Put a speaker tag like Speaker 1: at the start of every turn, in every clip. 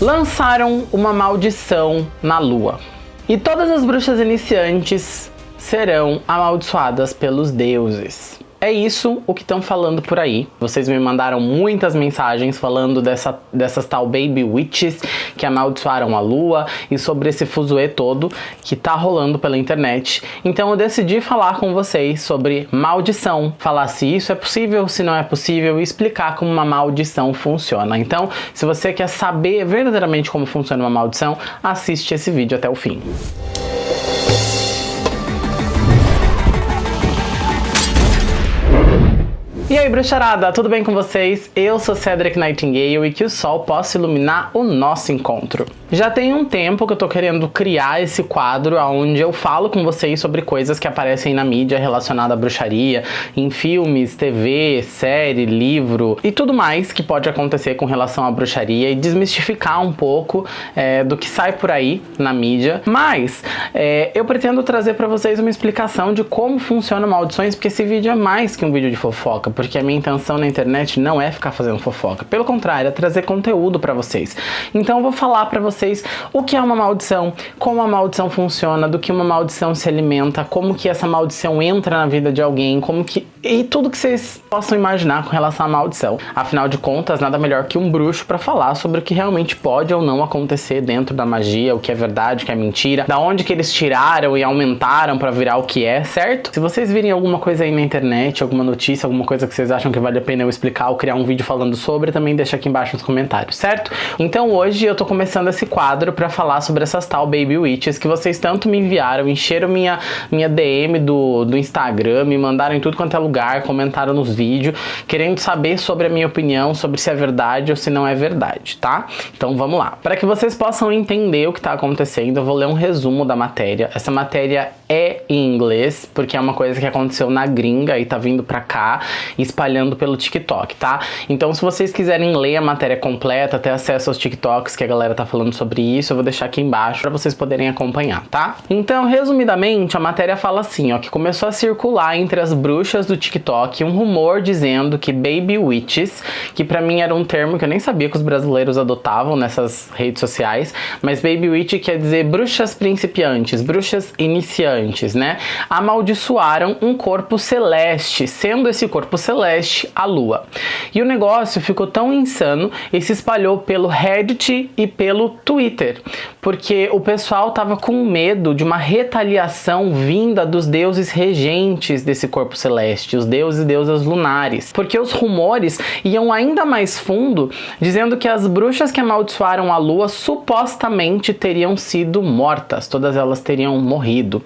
Speaker 1: lançaram uma maldição na lua. E todas as bruxas iniciantes serão amaldiçoadas pelos deuses. É isso o que estão falando por aí. Vocês me mandaram muitas mensagens falando dessa, dessas tal Baby Witches que amaldiçoaram a lua e sobre esse fuzuê todo que tá rolando pela internet. Então eu decidi falar com vocês sobre maldição, falar se isso é possível, se não é possível e explicar como uma maldição funciona. Então, se você quer saber verdadeiramente como funciona uma maldição, assiste esse vídeo até o fim. E aí, bruxarada, tudo bem com vocês? Eu sou Cedric Nightingale e que o sol possa iluminar o nosso encontro. Já tem um tempo que eu tô querendo criar esse quadro onde eu falo com vocês sobre coisas que aparecem na mídia relacionada à bruxaria, em filmes, TV, série, livro e tudo mais que pode acontecer com relação à bruxaria e desmistificar um pouco é, do que sai por aí na mídia. Mas é, eu pretendo trazer para vocês uma explicação de como funcionam maldições, porque esse vídeo é mais que um vídeo de fofoca porque a minha intenção na internet não é ficar fazendo fofoca. Pelo contrário, é trazer conteúdo para vocês. Então eu vou falar para vocês o que é uma maldição, como a maldição funciona, do que uma maldição se alimenta, como que essa maldição entra na vida de alguém, como que... e tudo que vocês possam imaginar com relação à maldição. Afinal de contas, nada melhor que um bruxo para falar sobre o que realmente pode ou não acontecer dentro da magia, o que é verdade, o que é mentira, da onde que eles tiraram e aumentaram para virar o que é, certo? Se vocês virem alguma coisa aí na internet, alguma notícia, alguma coisa que vocês acham que vale a pena eu explicar ou criar um vídeo falando sobre, também deixa aqui embaixo nos comentários, certo? Então hoje eu tô começando esse quadro pra falar sobre essas tal Baby Witches que vocês tanto me enviaram, encheram minha, minha DM do, do Instagram, me mandaram em tudo quanto é lugar, comentaram nos vídeos, querendo saber sobre a minha opinião, sobre se é verdade ou se não é verdade, tá? Então vamos lá. Para que vocês possam entender o que tá acontecendo, eu vou ler um resumo da matéria. Essa matéria é em inglês, porque é uma coisa que aconteceu na gringa e tá vindo pra cá espalhando pelo TikTok, tá? Então se vocês quiserem ler a matéria completa, ter acesso aos TikToks que a galera tá falando sobre isso, eu vou deixar aqui embaixo para vocês poderem acompanhar, tá? Então, resumidamente, a matéria fala assim, ó, que começou a circular entre as bruxas do TikTok um rumor dizendo que Baby Witches, que para mim era um termo que eu nem sabia que os brasileiros adotavam nessas redes sociais, mas Baby Witch quer dizer bruxas principiantes, bruxas iniciantes, né? Amaldiçoaram um corpo celeste, sendo esse corpo celeste celeste, a lua. E o negócio ficou tão insano e se espalhou pelo Reddit e pelo Twitter, porque o pessoal tava com medo de uma retaliação vinda dos deuses regentes desse corpo celeste, os deuses e deusas lunares, porque os rumores iam ainda mais fundo, dizendo que as bruxas que amaldiçoaram a lua supostamente teriam sido mortas, todas elas teriam morrido.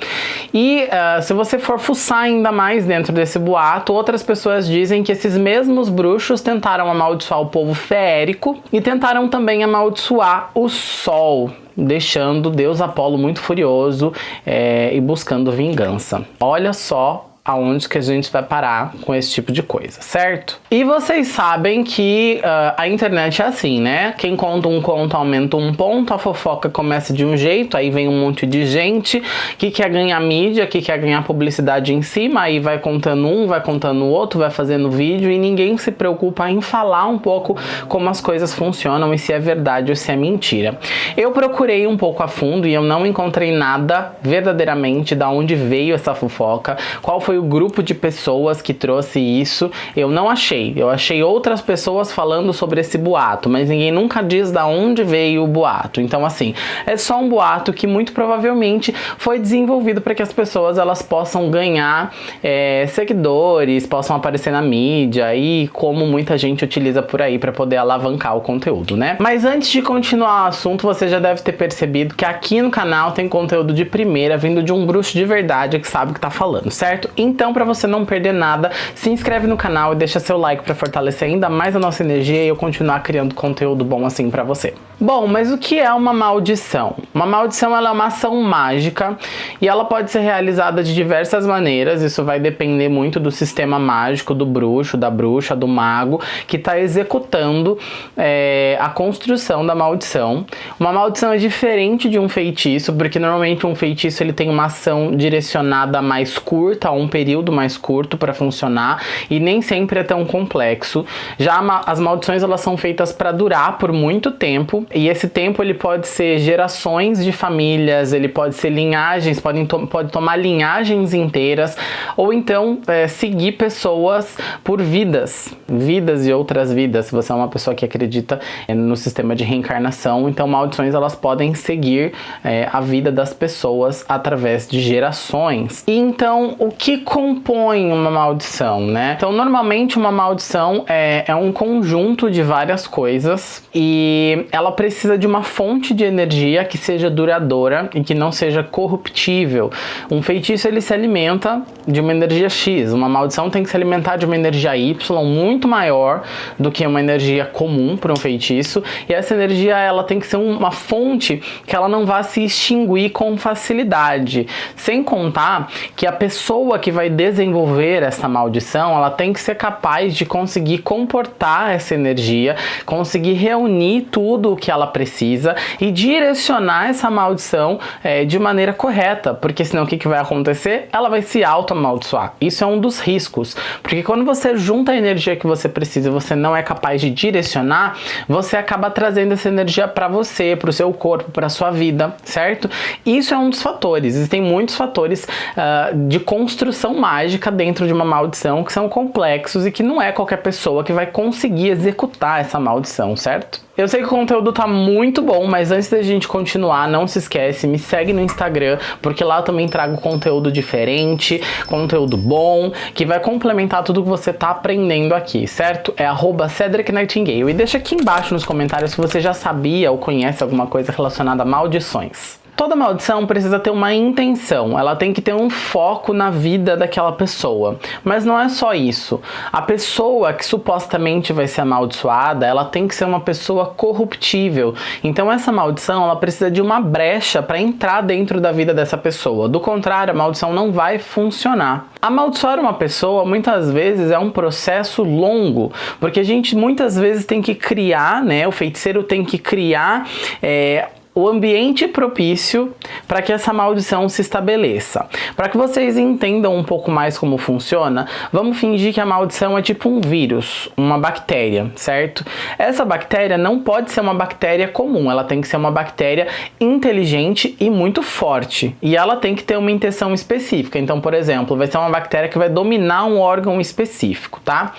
Speaker 1: E uh, se você for fuçar ainda mais dentro desse boato, outras pessoas dizem que esses mesmos bruxos tentaram amaldiçoar o povo feérico e tentaram também amaldiçoar o sol, deixando Deus Apolo muito furioso é, e buscando vingança. Olha só aonde que a gente vai parar com esse tipo de coisa, certo? E vocês sabem que uh, a internet é assim, né? Quem conta um conto aumenta um ponto, a fofoca começa de um jeito, aí vem um monte de gente que quer ganhar mídia, que quer ganhar publicidade em cima, aí vai contando um, vai contando o outro, vai fazendo vídeo e ninguém se preocupa em falar um pouco como as coisas funcionam e se é verdade ou se é mentira. Eu procurei um pouco a fundo e eu não encontrei nada verdadeiramente da onde veio essa fofoca, qual foi foi o grupo de pessoas que trouxe isso, eu não achei. Eu achei outras pessoas falando sobre esse boato, mas ninguém nunca diz da onde veio o boato. Então, assim, é só um boato que muito provavelmente foi desenvolvido para que as pessoas elas possam ganhar é, seguidores, possam aparecer na mídia e como muita gente utiliza por aí para poder alavancar o conteúdo, né? Mas antes de continuar o assunto, você já deve ter percebido que aqui no canal tem conteúdo de primeira vindo de um bruxo de verdade que sabe o que tá falando, certo? Então, para você não perder nada, se inscreve no canal e deixa seu like para fortalecer ainda mais a nossa energia e eu continuar criando conteúdo bom assim para você. Bom, mas o que é uma maldição? Uma maldição é uma ação mágica e ela pode ser realizada de diversas maneiras, isso vai depender muito do sistema mágico do bruxo, da bruxa, do mago, que está executando é, a construção da maldição. Uma maldição é diferente de um feitiço, porque normalmente um feitiço ele tem uma ação direcionada mais curta, um período mais curto para funcionar e nem sempre é tão complexo. Já as maldições elas são feitas para durar por muito tempo e esse tempo ele pode ser gerações de famílias, ele pode ser linhagens, podem to pode tomar linhagens inteiras ou então é, seguir pessoas por vidas, vidas e outras vidas. Se você é uma pessoa que acredita é, no sistema de reencarnação, então maldições elas podem seguir é, a vida das pessoas através de gerações. E então o que compõe uma maldição, né? Então normalmente uma maldição é, é um conjunto de várias coisas e ela precisa de uma fonte de energia que seja duradoura e que não seja corruptível. Um feitiço ele se alimenta de uma energia X, uma maldição tem que se alimentar de uma energia Y muito maior do que uma energia comum para um feitiço e essa energia ela tem que ser uma fonte que ela não vá se extinguir com facilidade. Sem contar que a pessoa que vai desenvolver essa maldição ela tem que ser capaz de conseguir comportar essa energia, conseguir reunir tudo o que ela precisa e direcionar essa maldição é, de maneira correta, porque senão o que, que vai acontecer? Ela vai se auto-amaldiçoar. Isso é um dos riscos, porque quando você junta a energia que você precisa e você não é capaz de direcionar, você acaba trazendo essa energia para você, para o seu corpo, para sua vida, certo? Isso é um dos fatores. Existem muitos fatores uh, de construção mágica dentro de uma maldição que são complexos e que não é qualquer pessoa que vai conseguir executar essa maldição, certo? Eu sei que o conteúdo tá muito bom, mas antes da gente continuar, não se esquece, me segue no Instagram, porque lá eu também trago conteúdo diferente, conteúdo bom, que vai complementar tudo que você tá aprendendo aqui, certo? É arroba Cedric Nightingale. E deixa aqui embaixo nos comentários se você já sabia ou conhece alguma coisa relacionada a maldições. Toda maldição precisa ter uma intenção, ela tem que ter um foco na vida daquela pessoa. Mas não é só isso. A pessoa que supostamente vai ser amaldiçoada, ela tem que ser uma pessoa corruptível. Então essa maldição, ela precisa de uma brecha para entrar dentro da vida dessa pessoa. Do contrário, a maldição não vai funcionar. Amaldiçoar uma pessoa muitas vezes é um processo longo, porque a gente muitas vezes tem que criar, né? O feiticeiro tem que criar é, o ambiente propício para que essa maldição se estabeleça. Para que vocês entendam um pouco mais como funciona, vamos fingir que a maldição é tipo um vírus, uma bactéria, certo? Essa bactéria não pode ser uma bactéria comum, ela tem que ser uma bactéria inteligente e muito forte. E ela tem que ter uma intenção específica. Então, por exemplo, vai ser uma bactéria que vai dominar um órgão específico, tá?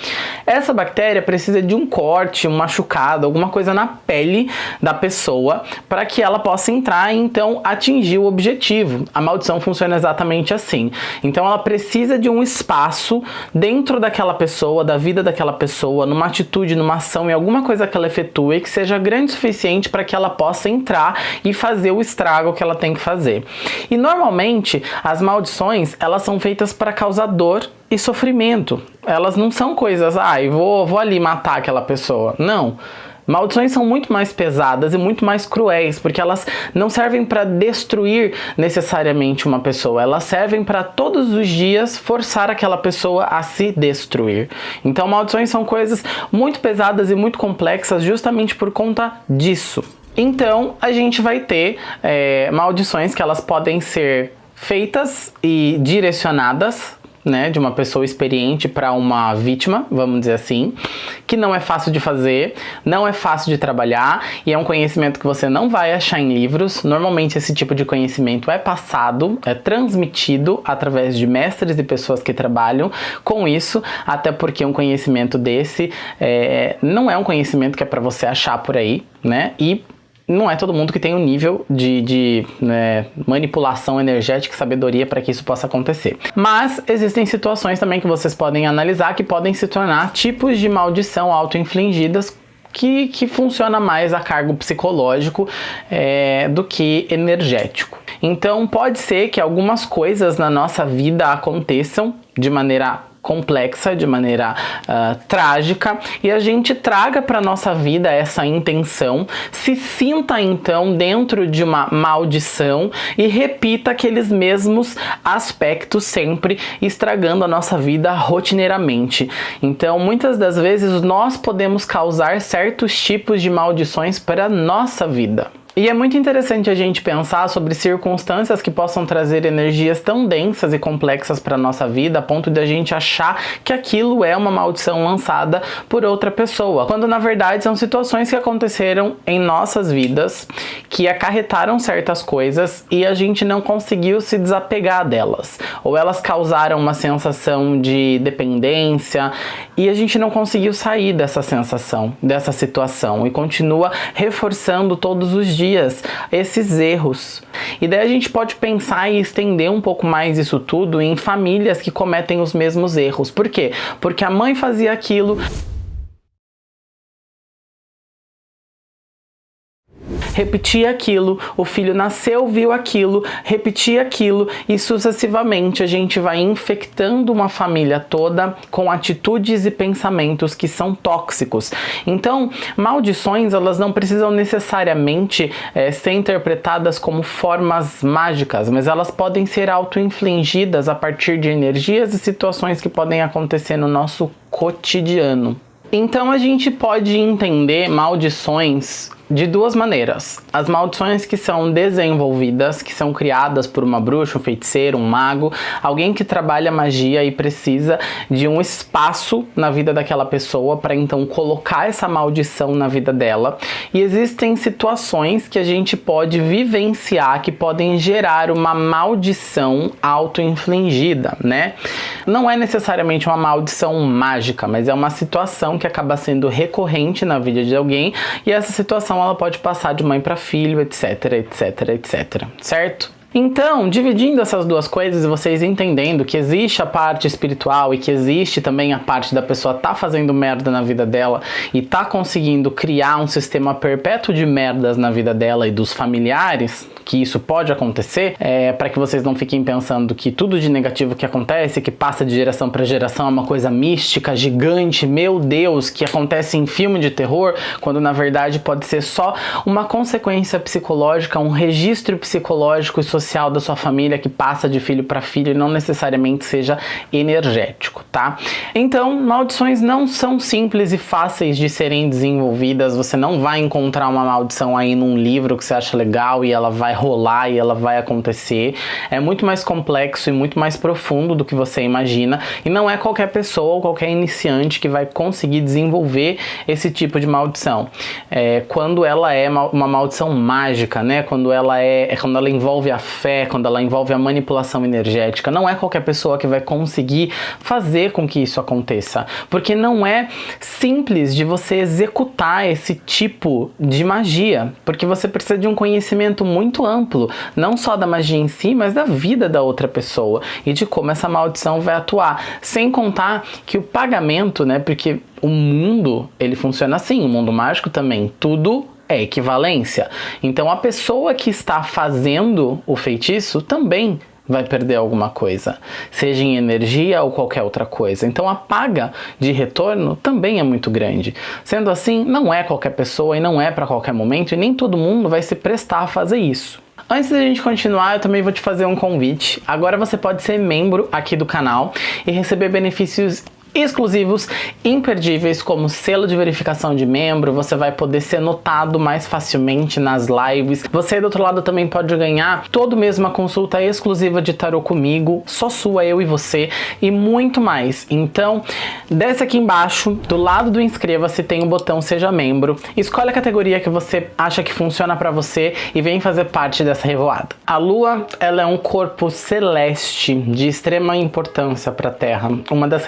Speaker 1: Essa bactéria precisa de um corte, um machucado, alguma coisa na pele da pessoa para que ela possa entrar e então atingir o objetivo. A maldição funciona exatamente assim. Então ela precisa de um espaço dentro daquela pessoa, da vida daquela pessoa, numa atitude, numa ação, em alguma coisa que ela efetue que seja grande o suficiente para que ela possa entrar e fazer o estrago que ela tem que fazer. E normalmente as maldições elas são feitas para causar dor e sofrimento. Elas não são coisas, ah, vou, vou ali matar aquela pessoa. Não. Maldições são muito mais pesadas e muito mais cruéis, porque elas não servem para destruir necessariamente uma pessoa, elas servem para todos os dias forçar aquela pessoa a se destruir. Então, maldições são coisas muito pesadas e muito complexas justamente por conta disso. Então, a gente vai ter é, maldições que elas podem ser feitas e direcionadas né, de uma pessoa experiente para uma vítima, vamos dizer assim, que não é fácil de fazer, não é fácil de trabalhar e é um conhecimento que você não vai achar em livros. Normalmente esse tipo de conhecimento é passado, é transmitido através de mestres e pessoas que trabalham com isso, até porque um conhecimento desse é, não é um conhecimento que é para você achar por aí, né? E não é todo mundo que tem o um nível de, de né, manipulação energética e sabedoria para que isso possa acontecer. Mas existem situações também que vocês podem analisar que podem se tornar tipos de maldição auto-infligidas que, que funciona mais a cargo psicológico é, do que energético. Então pode ser que algumas coisas na nossa vida aconteçam de maneira complexa, de maneira uh, trágica, e a gente traga para nossa vida essa intenção, se sinta então dentro de uma maldição e repita aqueles mesmos aspectos sempre, estragando a nossa vida rotineiramente. Então, muitas das vezes nós podemos causar certos tipos de maldições para a nossa vida. E é muito interessante a gente pensar sobre circunstâncias que possam trazer energias tão densas e complexas para nossa vida, a ponto de a gente achar que aquilo é uma maldição lançada por outra pessoa, quando na verdade são situações que aconteceram em nossas vidas, que acarretaram certas coisas e a gente não conseguiu se desapegar delas, ou elas causaram uma sensação de dependência e a gente não conseguiu sair dessa sensação, dessa situação. E continua reforçando todos os dias dias esses erros. E daí a gente pode pensar e estender um pouco mais isso tudo em famílias que cometem os mesmos erros. Por quê? Porque a mãe fazia aquilo, repetia aquilo, o filho nasceu, viu aquilo, repetia aquilo e sucessivamente a gente vai infectando uma família toda com atitudes e pensamentos que são tóxicos. Então, maldições elas não precisam necessariamente é, ser interpretadas como formas mágicas, mas elas podem ser auto-infligidas a partir de energias e situações que podem acontecer no nosso cotidiano. Então a gente pode entender maldições de duas maneiras. As maldições que são desenvolvidas, que são criadas por uma bruxa, um feiticeiro, um mago, alguém que trabalha magia e precisa de um espaço na vida daquela pessoa para então colocar essa maldição na vida dela. E existem situações que a gente pode vivenciar que podem gerar uma maldição auto-infligida, né? Não é necessariamente uma maldição mágica, mas é uma situação que acaba sendo recorrente na vida de alguém e essa situação ela pode passar de mãe para filho, etc, etc, etc, certo? Então, dividindo essas duas coisas e vocês entendendo que existe a parte espiritual e que existe também a parte da pessoa tá fazendo merda na vida dela e tá conseguindo criar um sistema perpétuo de merdas na vida dela e dos familiares, que isso pode acontecer, é, para que vocês não fiquem pensando que tudo de negativo que acontece, que passa de geração para geração, é uma coisa mística, gigante, meu Deus, que acontece em filme de terror, quando na verdade pode ser só uma consequência psicológica, um registro psicológico e social da sua família que passa de filho para filho e não necessariamente seja energético, tá? Então, maldições não são simples e fáceis de serem desenvolvidas, você não vai encontrar uma maldição aí num livro que você acha legal e ela vai vai rolar e ela vai acontecer. É muito mais complexo e muito mais profundo do que você imagina e não é qualquer pessoa ou qualquer iniciante que vai conseguir desenvolver esse tipo de maldição. É, quando ela é uma maldição mágica, né? Quando ela é, é quando ela envolve a fé, quando ela envolve a manipulação energética, não é qualquer pessoa que vai conseguir fazer com que isso aconteça, porque não é simples de você executar esse tipo de magia, porque você precisa de um conhecimento muito amplo, não só da magia em si, mas da vida da outra pessoa e de como essa maldição vai atuar. Sem contar que o pagamento, né, porque o mundo, ele funciona assim, o mundo mágico também, tudo é equivalência. Então a pessoa que está fazendo o feitiço também vai perder alguma coisa, seja em energia ou qualquer outra coisa. Então a paga de retorno também é muito grande. Sendo assim, não é qualquer pessoa e não é para qualquer momento e nem todo mundo vai se prestar a fazer isso. Antes da gente continuar, eu também vou te fazer um convite. Agora você pode ser membro aqui do canal e receber benefícios exclusivos, imperdíveis, como selo de verificação de membro, você vai poder ser notado mais facilmente nas lives. Você do outro lado também pode ganhar todo mês uma consulta exclusiva de tarot comigo, só sua, eu e você, e muito mais. Então, desce aqui embaixo, do lado do inscreva-se tem o um botão seja membro, escolhe a categoria que você acha que funciona para você e vem fazer parte dessa revoada. A Lua, ela é um corpo celeste de extrema importância para a Terra, uma das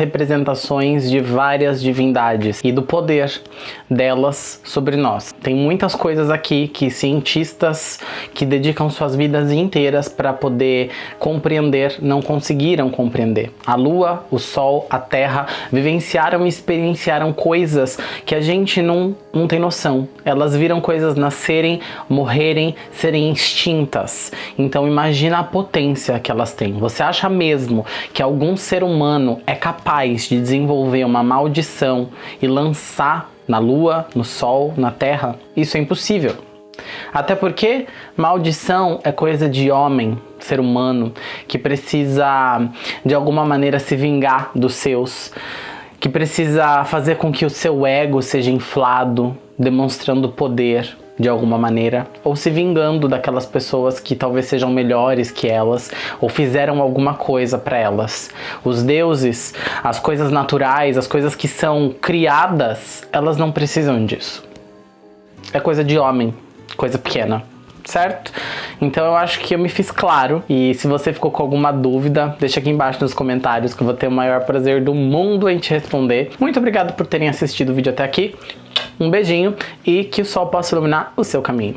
Speaker 1: representações de várias divindades e do poder delas sobre nós. Tem muitas coisas aqui que cientistas que dedicam suas vidas inteiras para poder compreender não conseguiram compreender. A Lua, o Sol, a Terra vivenciaram e experienciaram coisas que a gente não, não tem noção. Elas viram coisas nascerem, morrerem, serem extintas. Então imagina a potência que elas têm. Você acha mesmo que algum ser humano é capaz de desenvolver uma maldição e lançar na lua, no sol, na terra, isso é impossível. Até porque maldição é coisa de homem, ser humano, que precisa de alguma maneira se vingar dos seus, que precisa fazer com que o seu ego seja inflado, demonstrando poder, de alguma maneira, ou se vingando daquelas pessoas que talvez sejam melhores que elas, ou fizeram alguma coisa para elas. Os deuses, as coisas naturais, as coisas que são criadas, elas não precisam disso. É coisa de homem, coisa pequena certo? Então eu acho que eu me fiz claro e se você ficou com alguma dúvida, deixa aqui embaixo nos comentários que eu vou ter o maior prazer do mundo em te responder. Muito obrigado por terem assistido o vídeo até aqui. Um beijinho e que o sol possa iluminar o seu caminho.